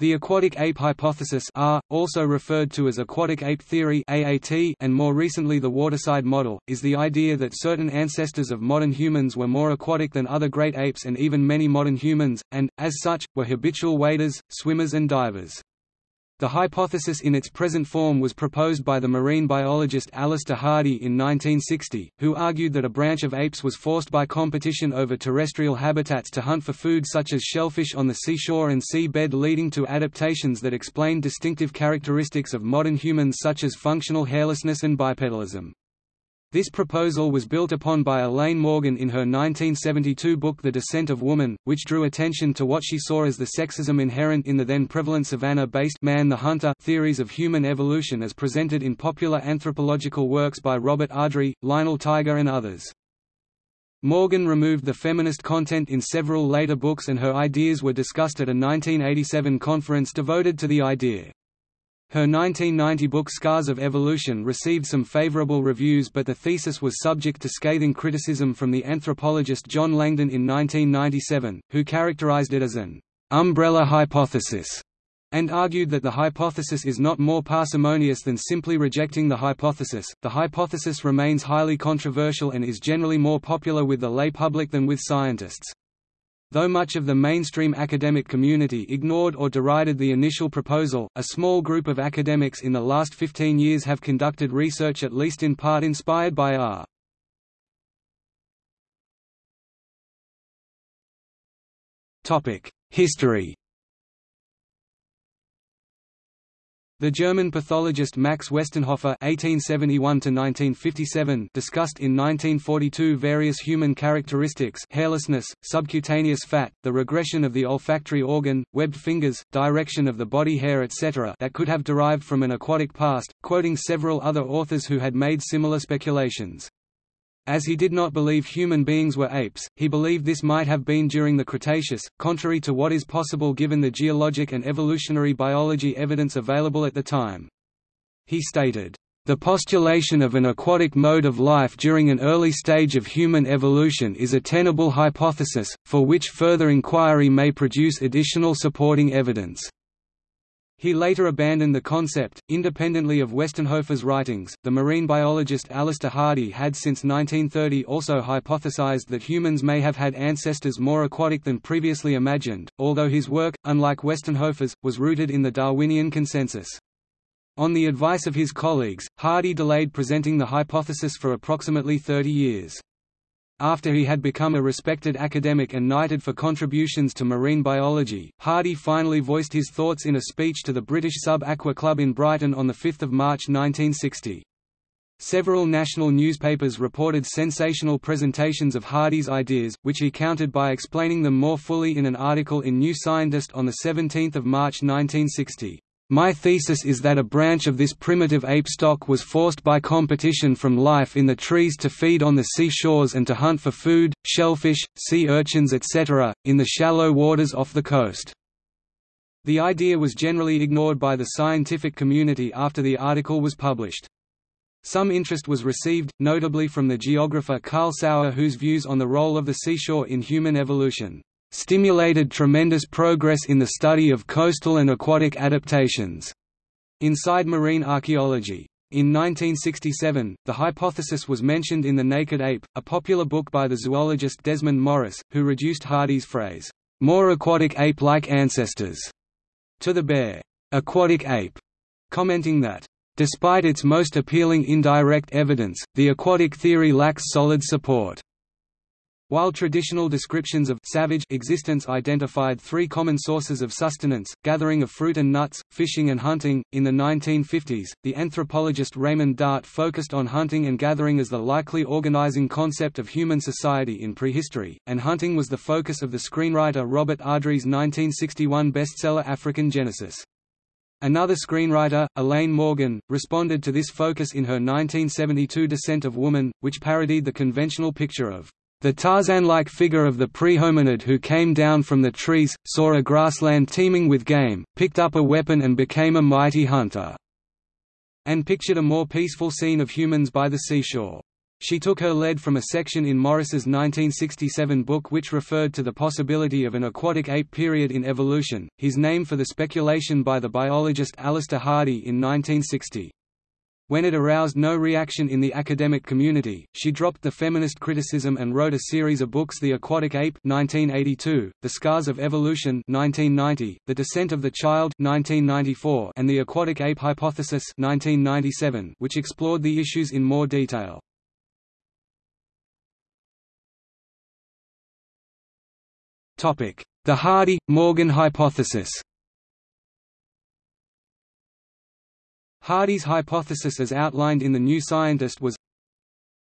The aquatic ape hypothesis AAH, also referred to as aquatic ape theory AAT, and more recently the waterside model, is the idea that certain ancestors of modern humans were more aquatic than other great apes and even many modern humans, and, as such, were habitual waders, swimmers and divers. The hypothesis in its present form was proposed by the marine biologist Alister Hardy in 1960, who argued that a branch of apes was forced by competition over terrestrial habitats to hunt for food such as shellfish on the seashore and sea bed leading to adaptations that explain distinctive characteristics of modern humans such as functional hairlessness and bipedalism. This proposal was built upon by Elaine Morgan in her 1972 book The Descent of Woman, which drew attention to what she saw as the sexism inherent in the then prevalent savanna-based man the hunter theories of human evolution as presented in popular anthropological works by Robert Ardrey, Lionel Tiger and others. Morgan removed the feminist content in several later books and her ideas were discussed at a 1987 conference devoted to the idea. Her 1990 book Scars of Evolution received some favorable reviews but the thesis was subject to scathing criticism from the anthropologist John Langdon in 1997, who characterized it as an «umbrella hypothesis» and argued that the hypothesis is not more parsimonious than simply rejecting the hypothesis. The hypothesis remains highly controversial and is generally more popular with the lay public than with scientists. Though much of the mainstream academic community ignored or derided the initial proposal, a small group of academics in the last 15 years have conducted research at least in part inspired by AAH. History The German pathologist Max Westenhofer (1871–1957) discussed in 1942 various human characteristics: hairlessness, subcutaneous fat, the regression of the olfactory organ, webbed fingers, direction of the body hair, etc., that could have derived from an aquatic past, quoting several other authors who had made similar speculations. As he did not believe human beings were apes, he believed this might have been during the Cretaceous, contrary to what is possible given the geologic and evolutionary biology evidence available at the time. He stated, "...the postulation of an aquatic mode of life during an early stage of human evolution is a tenable hypothesis, for which further inquiry may produce additional supporting evidence." He later abandoned the concept. Independently of Westenhofer's writings, the marine biologist Alister Hardy had since 1930 also hypothesized that humans may have had ancestors more aquatic than previously imagined, although his work, unlike Westenhofer's, was rooted in the Darwinian consensus. On the advice of his colleagues, Hardy delayed presenting the hypothesis for approximately 30 years. After he had become a respected academic and knighted for contributions to marine biology, Hardy finally voiced his thoughts in a speech to the British Sub-Aqua Club in Brighton on 5 March 1960. Several national newspapers reported sensational presentations of Hardy's ideas, which he countered by explaining them more fully in an article in New Scientist on 17 March 1960. My thesis is that a branch of this primitive ape stock was forced by competition from life in the trees to feed on the seashores and to hunt for food, shellfish, sea urchins etc., in the shallow waters off the coast. The idea was generally ignored by the scientific community after the article was published. Some interest was received, notably from the geographer Carl Sauer whose views on the role of the seashore in human evolution stimulated tremendous progress in the study of coastal and aquatic adaptations inside marine archaeology. In 1967, the hypothesis was mentioned in The Naked Ape, a popular book by the zoologist Desmond Morris, who reduced Hardy's phrase, more aquatic ape-like ancestors, to the bare, aquatic ape, commenting that, despite its most appealing indirect evidence, the aquatic theory lacks solid support. While traditional descriptions of savage existence identified three common sources of sustenance, gathering of fruit and nuts, fishing and hunting, in the 1950s, the anthropologist Raymond Dart focused on hunting and gathering as the likely organizing concept of human society in prehistory, and hunting was the focus of the screenwriter Robert Ardrey's 1961 bestseller African Genesis. Another screenwriter, Elaine Morgan, responded to this focus in her 1972 Descent of Woman, which parodied the conventional picture of the Tarzan-like figure of the pre-hominid who came down from the trees, saw a grassland teeming with game, picked up a weapon and became a mighty hunter, and pictured a more peaceful scene of humans by the seashore. She took her lead from a section in Morris's 1967 book which referred to the possibility of an aquatic ape period in evolution, his name for the speculation by the biologist Alister Hardy in 1960. When it aroused no reaction in the academic community, she dropped the feminist criticism and wrote a series of books The Aquatic Ape 1982, The Scars of Evolution 1990, The Descent of the Child 1994, and The Aquatic Ape Hypothesis 1997, which explored the issues in more detail. The Hardy-Morgan hypothesis Hardy's hypothesis as outlined in The New Scientist was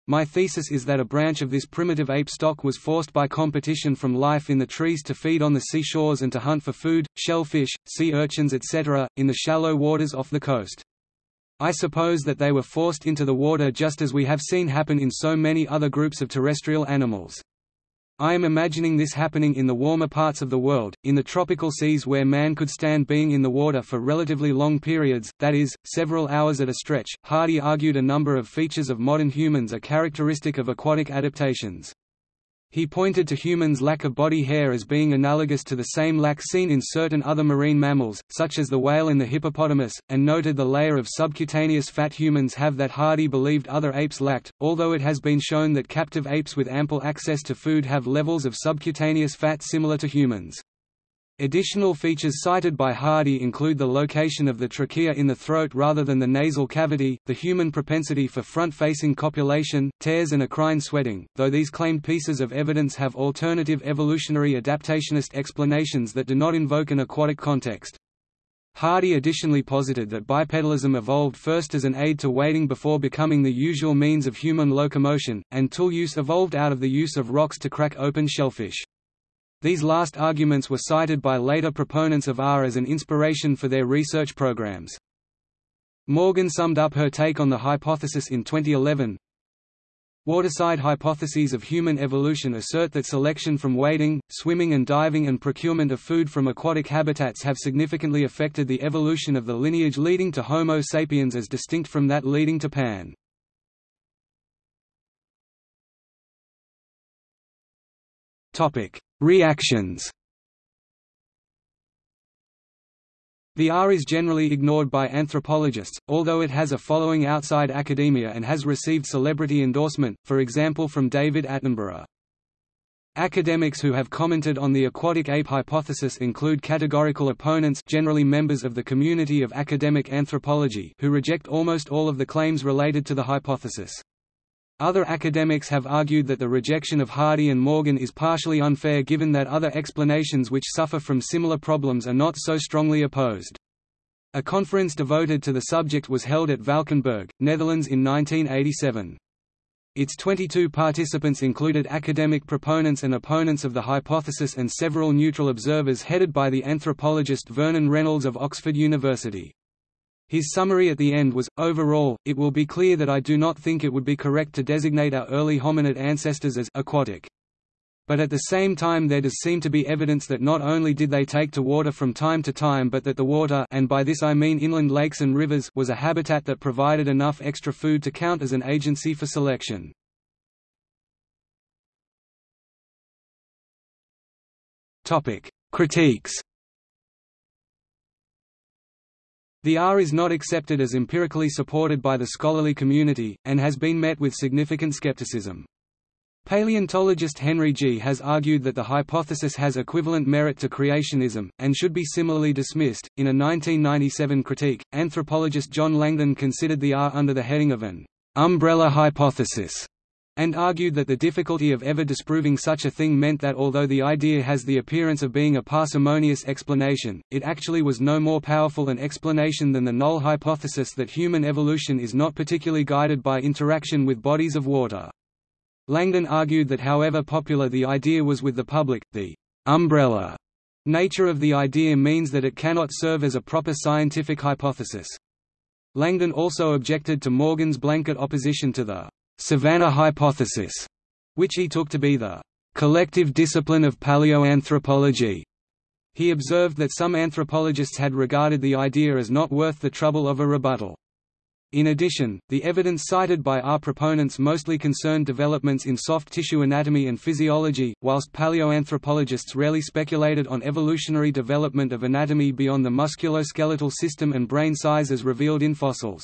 My thesis is that a branch of this primitive ape stock was forced by competition from life in the trees to feed on the seashores and to hunt for food, shellfish, sea urchins etc., in the shallow waters off the coast. I suppose that they were forced into the water just as we have seen happen in so many other groups of terrestrial animals. I am imagining this happening in the warmer parts of the world, in the tropical seas where man could stand being in the water for relatively long periods, that is, several hours at a stretch. Hardy argued a number of features of modern humans are characteristic of aquatic adaptations. He pointed to humans' lack of body hair as being analogous to the same lack seen in certain other marine mammals, such as the whale and the hippopotamus, and noted the layer of subcutaneous fat humans have that Hardy believed other apes lacked, although it has been shown that captive apes with ample access to food have levels of subcutaneous fat similar to humans. Additional features cited by Hardy include the location of the trachea in the throat rather than the nasal cavity, the human propensity for front-facing copulation, tears and eccrine sweating, though these claimed pieces of evidence have alternative evolutionary adaptationist explanations that do not invoke an aquatic context. Hardy additionally posited that bipedalism evolved first as an aid to wading before becoming the usual means of human locomotion, and tool use evolved out of the use of rocks to crack open shellfish. These last arguments were cited by later proponents of AAH as an inspiration for their research programs. Morgan summed up her take on the hypothesis in 2011. Waterside hypotheses of human evolution assert that selection from wading, swimming and diving and procurement of food from aquatic habitats have significantly affected the evolution of the lineage leading to Homo sapiens as distinct from that leading to Pan. Topic: Reactions The AAH is generally ignored by anthropologists, although it has a following outside academia and has received celebrity endorsement, for example from David Attenborough. Academics who have commented on the aquatic ape hypothesis include categorical opponents generally members of the community of academic anthropology who reject almost all of the claims related to the hypothesis. Other academics have argued that the rejection of Hardy and Morgan is partially unfair given that other explanations which suffer from similar problems are not so strongly opposed. A conference devoted to the subject was held at Valkenburg, Netherlands in 1987. Its 22 participants included academic proponents and opponents of the hypothesis and several neutral observers headed by the anthropologist Vernon Reynolds of Oxford University. His summary at the end was, overall, it will be clear that I do not think it would be correct to designate our early hominid ancestors as aquatic. But at the same time there does seem to be evidence that not only did they take to water from time to time but that the water and by this I mean inland lakes and rivers was a habitat that provided enough extra food to count as an agency for selection. Critiques The AAH is not accepted as empirically supported by the scholarly community, and has been met with significant skepticism. Paleontologist Henry Gee has argued that the hypothesis has equivalent merit to creationism, and should be similarly dismissed. In a 1997 critique, anthropologist John Langdon considered the AAH under the heading of an umbrella hypothesis and argued that the difficulty of ever disproving such a thing meant that although the idea has the appearance of being a parsimonious explanation, it actually was no more powerful an explanation than the null hypothesis that human evolution is not particularly guided by interaction with bodies of water. Langdon argued that however popular the idea was with the public, the umbrella nature of the idea means that it cannot serve as a proper scientific hypothesis. Langdon also objected to Morgan's blanket opposition to the Savannah hypothesis, which he took to be the collective discipline of paleoanthropology. He observed that some anthropologists had regarded the idea as not worth the trouble of a rebuttal. In addition, the evidence cited by our proponents mostly concerned developments in soft tissue anatomy and physiology, whilst paleoanthropologists rarely speculated on evolutionary development of anatomy beyond the musculoskeletal system and brain size as revealed in fossils.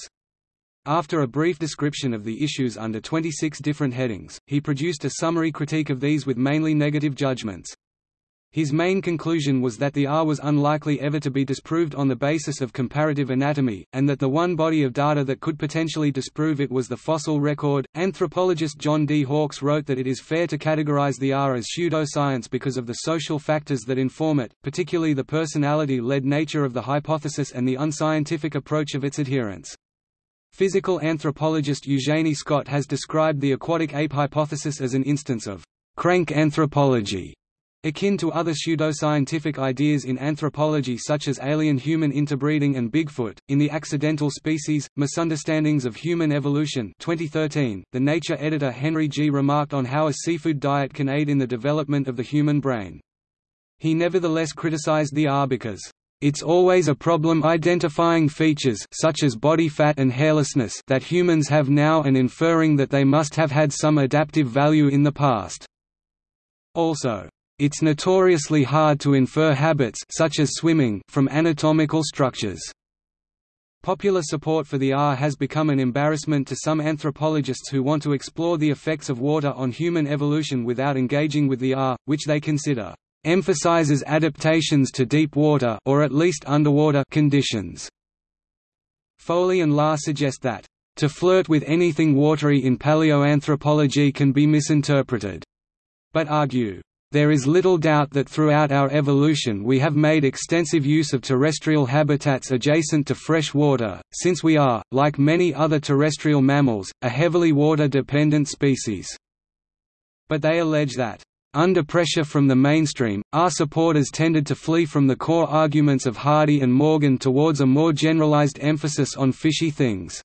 After a brief description of the issues under 26 different headings, he produced a summary critique of these with mainly negative judgments. His main conclusion was that the AAH was unlikely ever to be disproved on the basis of comparative anatomy, and that the one body of data that could potentially disprove it was the fossil record. Anthropologist John D. Hawks wrote that it is fair to categorize the AAH as pseudoscience because of the social factors that inform it, particularly the personality led nature of the hypothesis and the unscientific approach of its adherents. Physical anthropologist Eugenie Scott has described the aquatic ape hypothesis as an instance of crank anthropology Akin to other pseudoscientific ideas in anthropology such as alien-human interbreeding and Bigfoot, in The Accidental Species, Misunderstandings of Human Evolution 2013, the Nature editor Henry Gee remarked on how a seafood diet can aid in the development of the human brain. He nevertheless criticized the AAH because it's always a problem identifying features such as body fat and hairlessness that humans have now and inferring that they must have had some adaptive value in the past. Also, it's notoriously hard to infer habits such as swimming from anatomical structures. Popular support for the AAH has become an embarrassment to some anthropologists who want to explore the effects of water on human evolution without engaging with the AAH, which they consider emphasizes adaptations to deep water or at least underwater conditions. Foley and Lahr suggest that to flirt with anything watery in paleoanthropology can be misinterpreted, but argue there is little doubt that throughout our evolution we have made extensive use of terrestrial habitats adjacent to fresh water, since we are, like many other terrestrial mammals, a heavily water-dependent species. But they allege that, under pressure from the mainstream, our supporters tended to flee from the core arguments of Hardy and Morgan towards a more generalized emphasis on fishy things.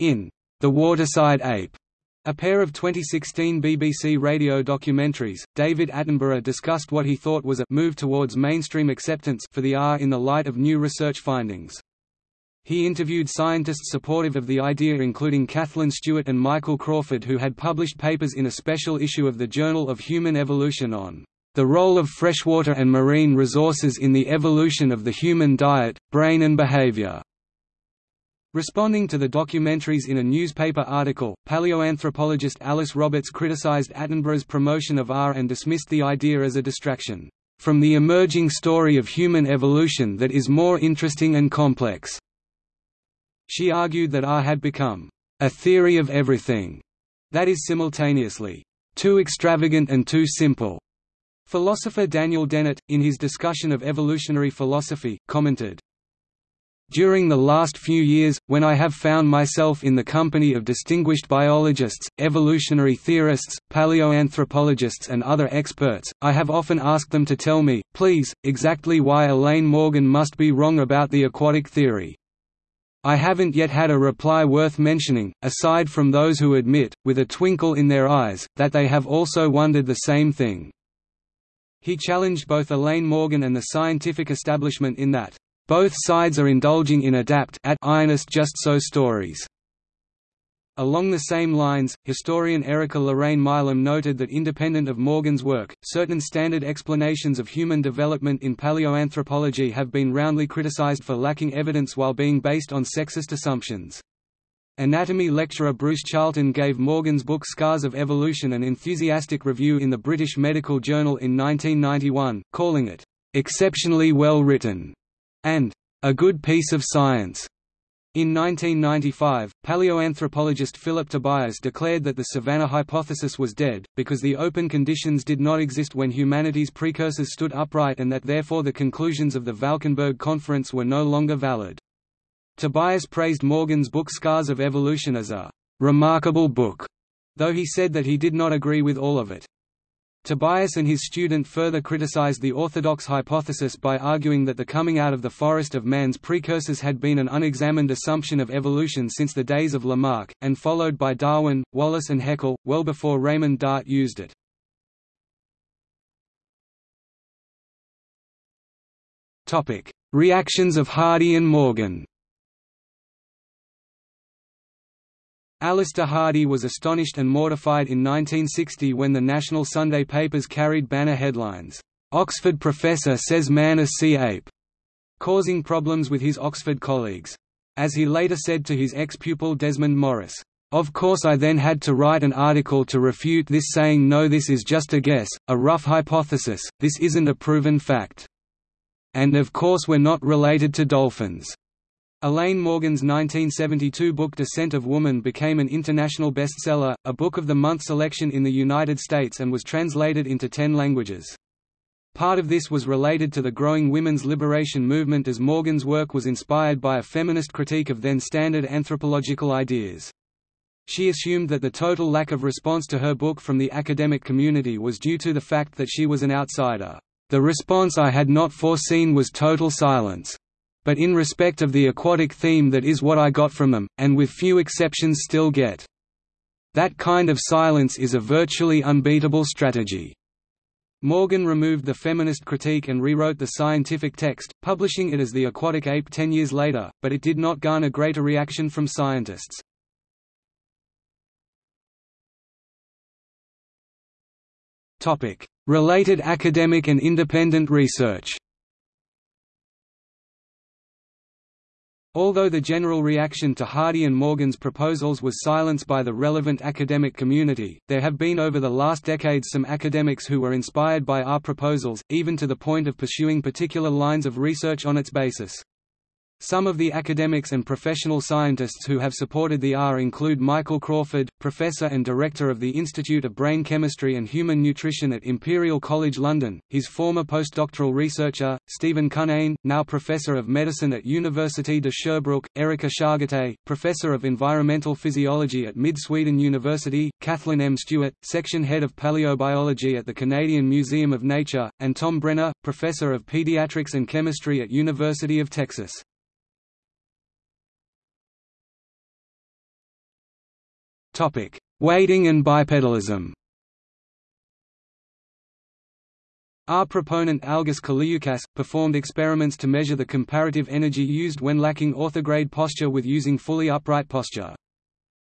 In The Waterside Ape, a pair of 2016 BBC radio documentaries, David Attenborough discussed what he thought was a move towards mainstream acceptance for the AAH in the light of new research findings. He interviewed scientists supportive of the idea including Kathleen Stewart and Michael Crawford who had published papers in a special issue of the Journal of Human Evolution on the role of freshwater and marine resources in the evolution of the human diet, brain and behavior. Responding to the documentaries in a newspaper article, paleoanthropologist Alice Roberts criticized Attenborough's promotion of AAH and dismissed the idea as a distraction from the emerging story of human evolution that is more interesting and complex. She argued that AAH had become a theory of everything, that is simultaneously too extravagant and too simple. Philosopher Daniel Dennett, in his discussion of evolutionary philosophy, commented, during the last few years, when I have found myself in the company of distinguished biologists, evolutionary theorists, paleoanthropologists and other experts, I have often asked them to tell me, please, exactly why Elaine Morgan must be wrong about the aquatic theory. I haven't yet had a reply worth mentioning, aside from those who admit, with a twinkle in their eyes, that they have also wondered the same thing. He challenged both Elaine Morgan and the scientific establishment in that both sides are indulging in adapt at just so stories. Along the same lines, historian Erica Lorraine Milam noted that independent of Morgan's work, certain standard explanations of human development in paleoanthropology have been roundly criticized for lacking evidence while being based on sexist assumptions. Anatomy lecturer Bruce Charlton gave Morgan's book Scars of Evolution an enthusiastic review in the British Medical Journal in 1991, calling it, "...exceptionally well written." and a good piece of science. In 1995, paleoanthropologist Philip Tobias declared that the savanna hypothesis was dead, because the open conditions did not exist when humanity's precursors stood upright and that therefore the conclusions of the Valkenburg Conference were no longer valid. Tobias praised Morgan's book Scars of Evolution as a «remarkable book», though he said that he did not agree with all of it. Tobias and his student further criticized the orthodox hypothesis by arguing that the coming out of the forest of man's precursors had been an unexamined assumption of evolution since the days of Lamarck, and followed by Darwin, Wallace and Haeckel, well before Raymond Dart used it. Reactions of Hardy and Morgan Alister Hardy was astonished and mortified in 1960 when the national Sunday papers carried banner headlines, "'Oxford Professor Says Man a Sea Ape' causing problems with his Oxford colleagues. As he later said to his ex-pupil Desmond Morris, of course I then had to write an article to refute this saying no this is just a guess, a rough hypothesis, this isn't a proven fact. And of course we're not related to dolphins. Elaine Morgan's 1972 book Descent of Woman became an international bestseller, a Book of the Month selection in the United States and was translated into ten languages. Part of this was related to the growing women's liberation movement as Morgan's work was inspired by a feminist critique of then standard anthropological ideas. She assumed that the total lack of response to her book from the academic community was due to the fact that she was an outsider. The response I had not foreseen was total silence. But in respect of the aquatic theme that is what I got from them, and with few exceptions still get. That kind of silence is a virtually unbeatable strategy. Morgan removed the feminist critique and rewrote the scientific text, publishing it as The Aquatic Ape ten years later, but it did not garner greater reaction from scientists. Related academic and independent research. Although the general reaction to Hardy and Morgan's proposals was silenced by the relevant academic community, there have been over the last decades some academics who were inspired by our proposals, even to the point of pursuing particular lines of research on its basis. Some of the academics and professional scientists who have supported the AAH include Michael Crawford, professor and director of the Institute of Brain Chemistry and Human Nutrition at Imperial College London, his former postdoctoral researcher, Stephen Cunnane, now professor of medicine at Université de Sherbrooke, Erika Schagatay, professor of environmental physiology at Mid-Sweden University, Kathleen M. Stewart, section head of paleobiology at the Canadian Museum of Nature, and Tom Brenna, professor of pediatrics and chemistry at University of Texas. Wading and bipedalism Our proponent Algis Kuliukas, performed experiments to measure the comparative energy used when lacking orthograde posture with using fully upright posture.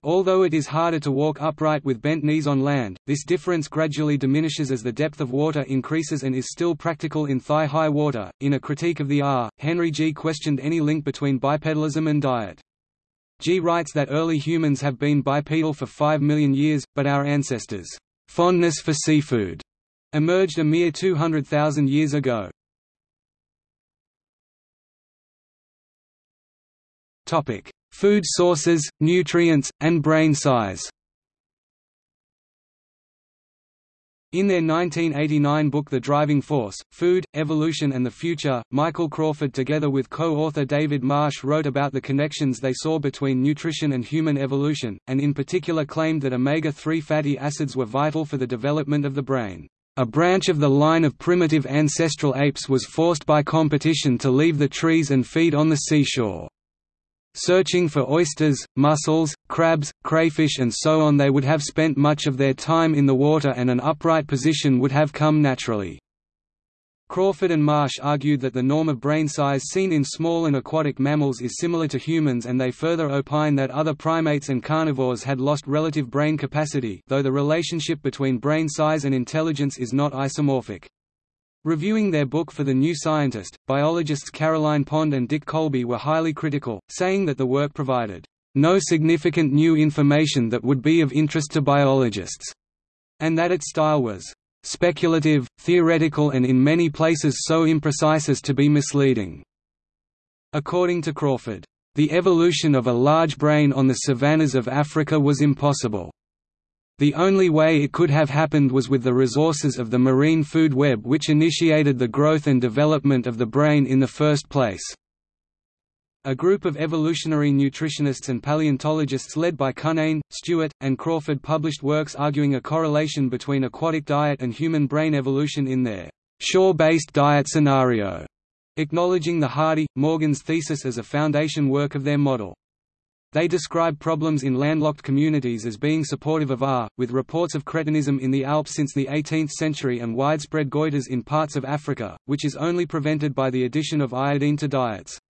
Although it is harder to walk upright with bent knees on land, this difference gradually diminishes as the depth of water increases and is still practical in thigh-high water. In a critique of the AAH, Henry Gee questioned any link between bipedalism and diet. Gee writes that early humans have been bipedal for 5 million years, but our ancestors' fondness for seafood emerged a mere 200,000 years ago. Food sources, nutrients, and brain size In their 1989 book The Driving Force, Food, Evolution and the Future, Michael Crawford together with co-author David Marsh wrote about the connections they saw between nutrition and human evolution, and in particular claimed that omega-3 fatty acids were vital for the development of the brain. A branch of the line of primitive ancestral apes was forced by competition to leave the trees and feed on the seashore searching for oysters, mussels, crabs, crayfish and so on they would have spent much of their time in the water and an upright position would have come naturally. Crawford and Marsh argued that the norm of brain size seen in small and aquatic mammals is similar to humans and they further opine that other primates and carnivores had lost relative brain capacity though the relationship between brain size and intelligence is not isomorphic. Reviewing their book for The New Scientist, biologists Caroline Pond and Dick Colby were highly critical, saying that the work provided no significant new information that would be of interest to biologists, and that its style was speculative, theoretical and in many places so imprecise as to be misleading. According to Crawford, the evolution of a large brain on the savannas of Africa was impossible. The only way it could have happened was with the resources of the marine food web which initiated the growth and development of the brain in the first place. A group of evolutionary nutritionists and paleontologists led by Cunnane, Stewart, and Crawford published works arguing a correlation between aquatic diet and human brain evolution in their shore-based diet scenario, acknowledging the Hardy, Morgan's thesis as a foundation work of their model. They describe problems in landlocked communities as being supportive of AAH, with reports of cretinism in the Alps since the 18th century and widespread goiters in parts of Africa, which is only prevented by the addition of iodine to diets.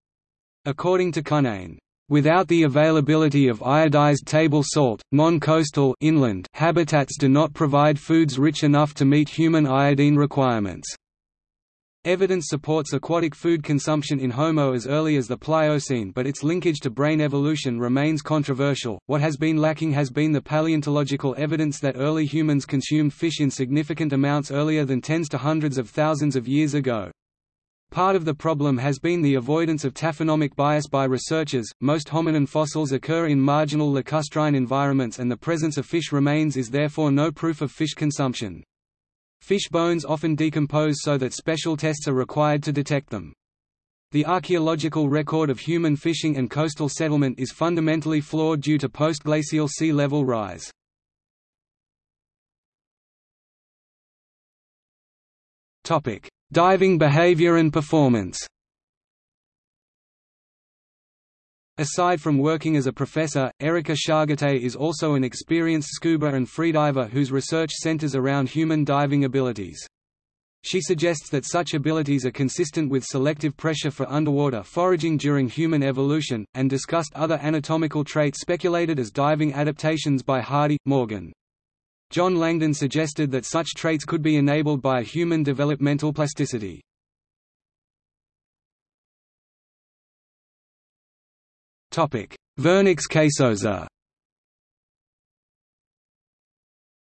According to Cunnane, Without the availability of iodized table salt, non-coastal inland habitats do not provide foods rich enough to meet human iodine requirements. Evidence supports aquatic food consumption in Homo as early as the Pliocene but its linkage to brain evolution remains controversial. What has been lacking has been the paleontological evidence that early humans consumed fish in significant amounts earlier than tens to hundreds of thousands of years ago. Part of the problem has been the avoidance of taphonomic bias by researchers. Most hominin fossils occur in marginal lacustrine environments, and the presence of fish remains is therefore no proof of fish consumption. Fish bones often decompose so that special tests are required to detect them. The archaeological record of human fishing and coastal settlement is fundamentally flawed due to postglacial sea level rise. Diving behavior and performance Aside from working as a professor, Erika Schagatay is also an experienced scuba and freediver whose research centers around human diving abilities. She suggests that such abilities are consistent with selective pressure for underwater foraging during human evolution, and discussed other anatomical traits speculated as diving adaptations by Hardy, Morgan. John Langdon suggested that such traits could be enabled by a human developmental plasticity. Vernix caseosa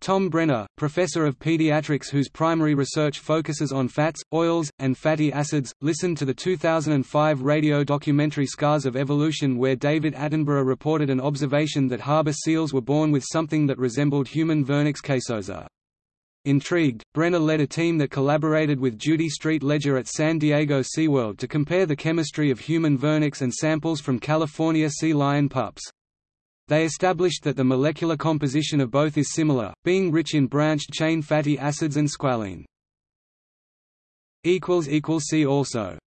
Tom Brenna, professor of pediatrics whose primary research focuses on fats, oils, and fatty acids, listened to the 2005 radio documentary Scars of Evolution where David Attenborough reported an observation that harbor seals were born with something that resembled human Vernix caseosa. Intrigued, Brenna led a team that collaborated with Judy Street Ledger at San Diego SeaWorld to compare the chemistry of human vernix and samples from California sea lion pups. They established that the molecular composition of both is similar, being rich in branched-chain fatty acids and squalene. See also